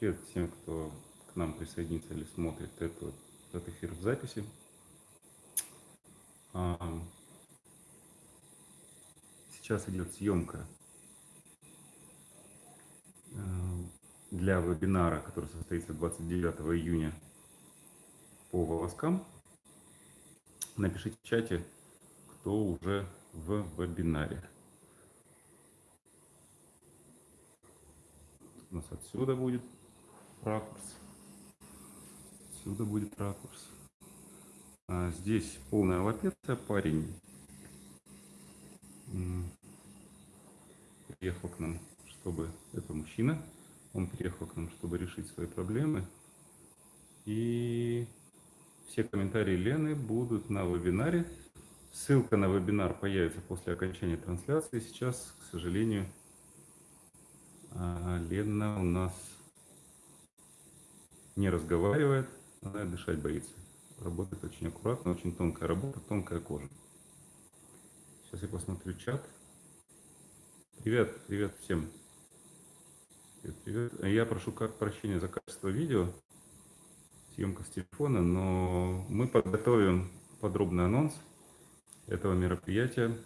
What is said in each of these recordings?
привет всем, кто к нам присоединится или смотрит эту, этот эфир в записи. Сейчас идет съемка э, для вебинара, который состоится 29 июня по волоскам. Напишите в чате, кто уже в вебинаре. У нас отсюда будет ракурс. Отсюда будет ракурс. А здесь полная лапеция. Парень приехал к нам, чтобы... Это мужчина. Он приехал к нам, чтобы решить свои проблемы. И все комментарии Лены будут на вебинаре. Ссылка на вебинар появится после окончания трансляции. Сейчас, к сожалению, а, Лена у нас не разговаривает, она дышать боится. Работает очень аккуратно, очень тонкая работа, тонкая кожа. Сейчас я посмотрю чат. Привет, привет всем. Привет, привет. Я прошу прощения за качество видео, съемка с телефона, но мы подготовим подробный анонс этого мероприятия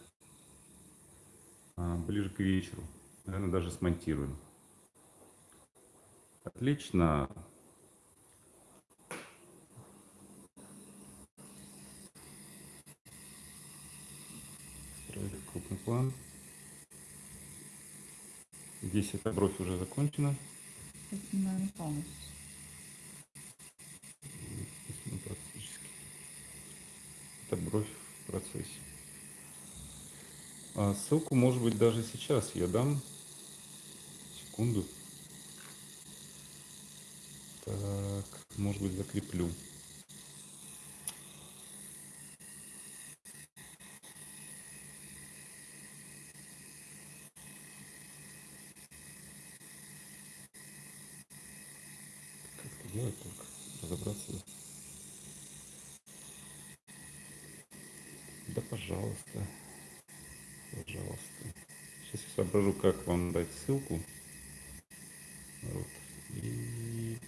а, ближе к вечеру. Наверное, даже смонтируем. Отлично. Строили крупный план. Здесь эта бровь уже закончена. Наверное, полностью. Практически. Это бровь в процессе. А ссылку, может быть, даже сейчас я дам секунду. Так, может быть, закреплю. Как это делать только? Разобраться. Да, пожалуйста. Пожалуйста. Соображу, как вам дать ссылку. Вот. И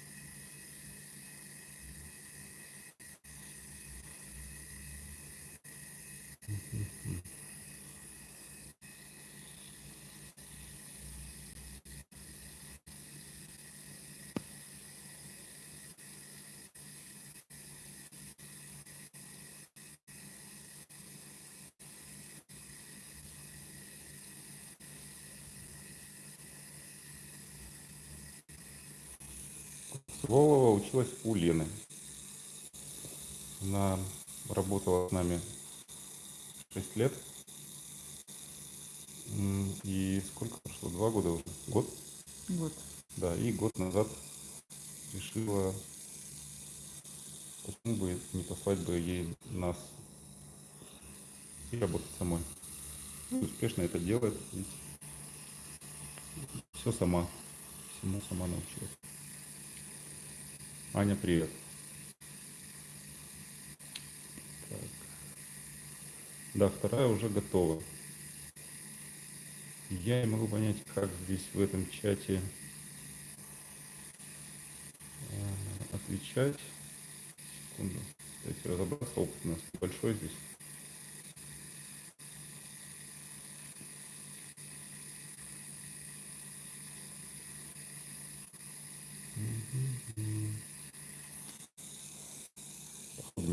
Волова училась у Лены. Она работала с нами 6 лет. И сколько прошло? Два года уже? Год? Год. Да, и год назад решила, почему бы не послать бы ей нас и работать самой. И успешно это делает, ведь все сама, всему сама научилась. Аня, привет. Так. Да, вторая уже готова. Я не могу понять, как здесь в этом чате э, отвечать. Секунду. Давайте разобраться. Опыт у нас большой здесь.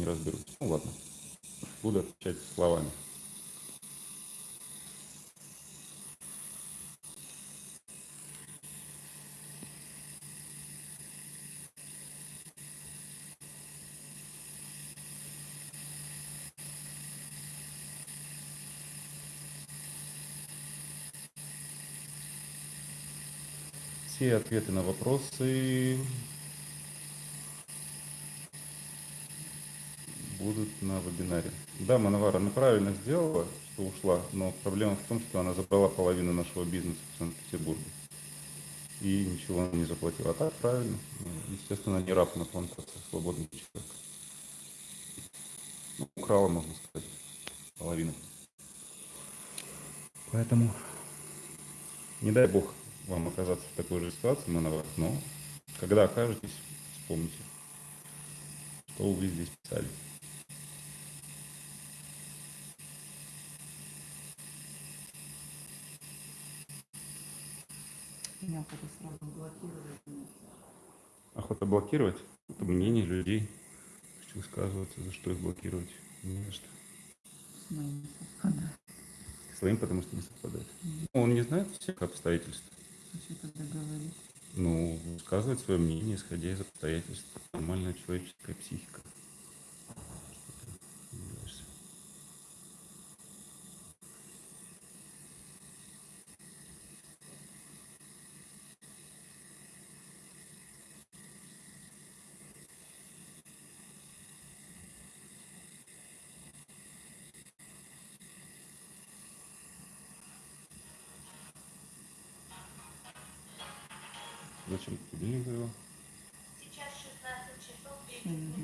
Не разберусь. Ну ладно, буду отвечать словами. Все ответы на вопросы будут на вебинаре. Да, Мановара, она правильно сделала, что ушла, но проблема в том, что она забрала половину нашего бизнеса в Санкт-Петербурге. И ничего не заплатила. А так правильно. Естественно, не раб на плантации, свободный человек. Ну, украла, можно сказать, половину. Поэтому не дай бог вам оказаться в такой же ситуации, Мановар, но Когда окажетесь, вспомните, что вы здесь писали. Охота сразу блокировать. Охота блокировать? Это мнение людей. Хочу высказываться, за что их блокировать. Не за что. С моим совпадает. Своим, потому что не совпадает. Он не знает всех обстоятельств. А что тогда говорить? Ну, высказывать свое мнение, исходя из обстоятельств. Нормальная человеческая психика. Зачем ты будильник завел? Сейчас 16 часов Я не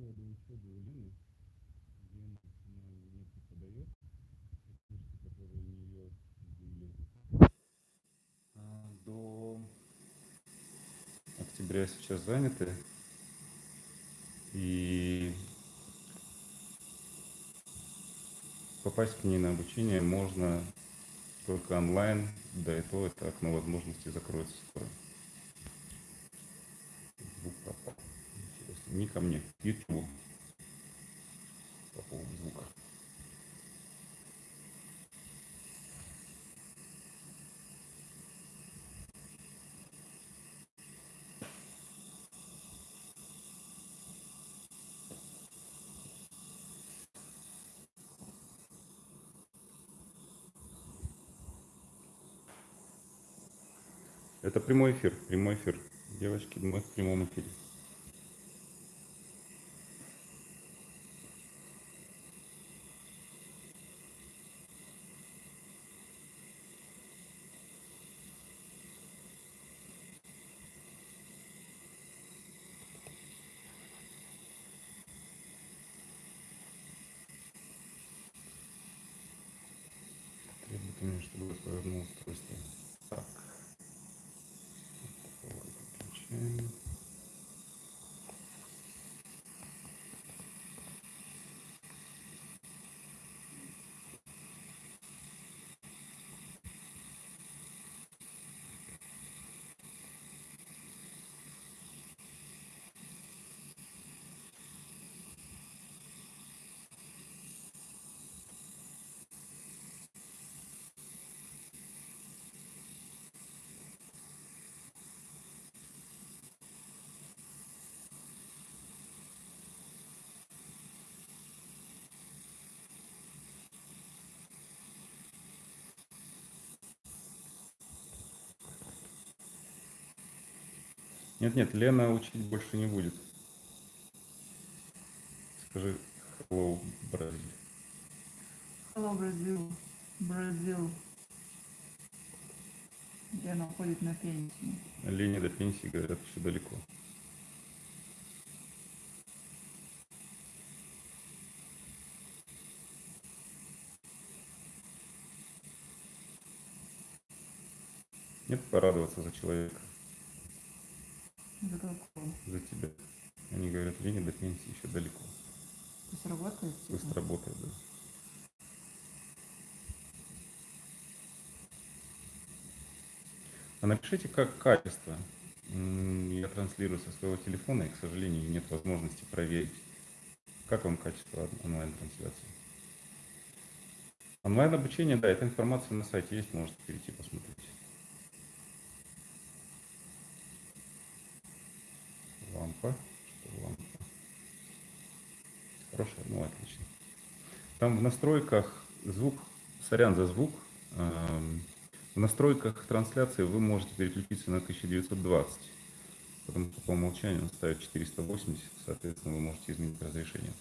поводу учебы у Лены, где она не преподает, книжки, которые у нее были, а, до октября сейчас заняты. И попасть к ней на обучение можно только онлайн, да и то это окно возможностей закроется скоро. Не ко мне, к YouTube. По поводу звука. Это прямой эфир, прямой эфир. Девочки, мы в прямом эфире. Требует у меня, чтобы я повернул устройство. Так. Вот такого выключаем. Нет, нет, Лена учить больше не будет. Скажи hello, Бразиль. Hello. Бразил. Где она уходит на пенсию? Лене до пенсии, говорят, еще далеко. Нет, порадоваться за человека, За тебя. Они говорят, Лене до пенсии еще далеко. То есть работает? типа? Пусть работает, да. А напишите, как качество. Я транслирую со своего телефона, и, к сожалению, нет возможности проверить Как вам качество он- онлайн-трансляции? Онлайн-обучение, да, эта информация на сайте есть, можете перейти посмотреть. Хорошая, ну отлично. Там в настройках звук, сорян за звук, эм, в настройках трансляции вы можете переключиться на 1920, потому что по умолчанию он ставит 480, соответственно, вы можете изменить разрешение.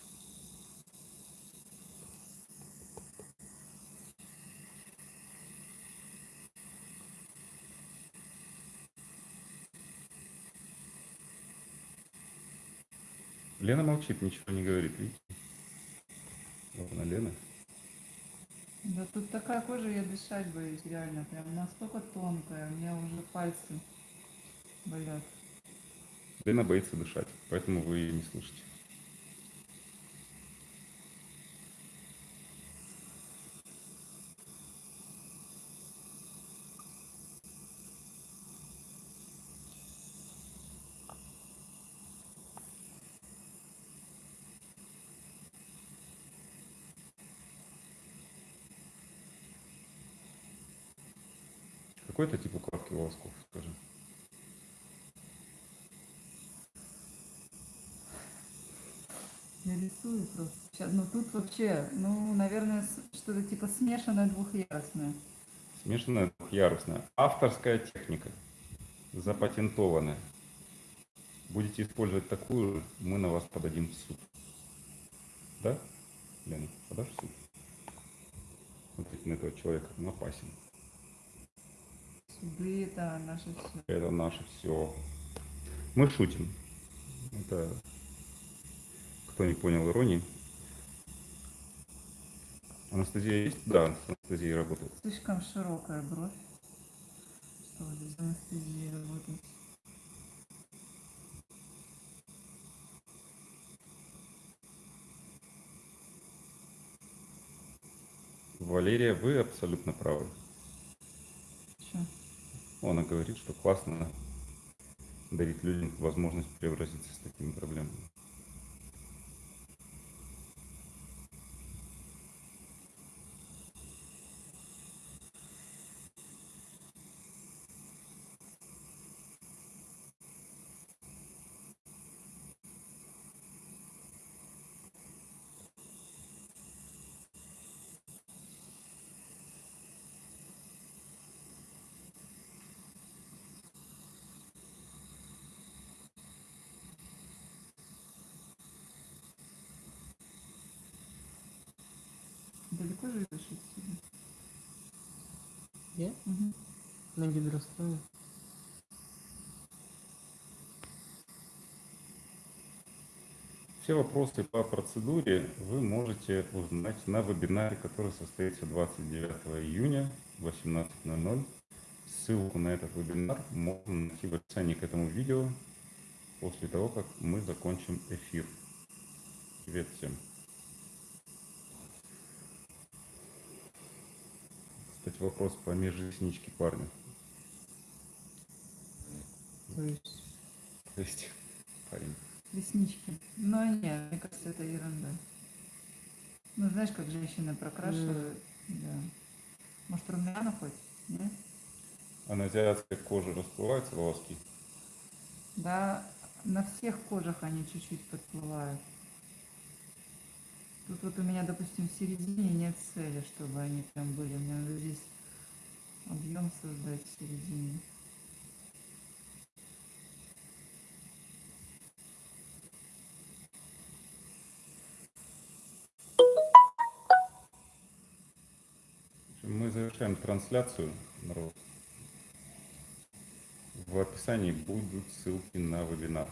Лена молчит, ничего не говорит, видите? Ладно, Лена. Да тут такая кожа, я дышать боюсь, реально. Прям настолько тонкая, у меня уже пальцы болят. Лена боится дышать, поэтому вы ее не слышите. Какой это тип укладки волосков, скажи? Я рисую просто. Сейчас, ну тут вообще, ну, наверное, что-то типа смешанное двухъярусное. Смешанная двухъярусная. Авторская техника. Запатентованная. Будете использовать такую, мы на вас подадим в суд. Да? Лена, подашь в суд? Смотрите на этого человека, он опасен. Суды это наше все. Это наше все. Мы шутим. Это кто не понял иронии. Анестезия есть? Да, с анестезией работает. Слишком широкая бровь. Что здесь анестезия работает? Валерия, вы абсолютно правы. Она говорит, что классно дарить людям возможность превратиться с такими проблемами. Живешь отсюда? Я Мгм. на гидростое. Все вопросы по процедуре вы можете узнать на вебинаре, который состоится 29 июня в 18.00. Ссылку на этот вебинар можно найти в описании к этому видео после того, как мы закончим эфир. Привет всем. Кстати, вопрос по межресничке парня. То есть То есть парень. Реснички. Но нет, мне кажется, это ерунда. Ну, знаешь, как женщины прокрашивают. Да. Может, румяна хоть? Нет? А на азиатской коже расплываются волоски? Да, на всех кожах они чуть-чуть подплывают. Тут вот у меня, допустим, в середине нет цели, чтобы они прям были. Мне надо здесь объем создать в середине. Мы завершаем трансляцию, народ. В описании будут ссылки на вебинар.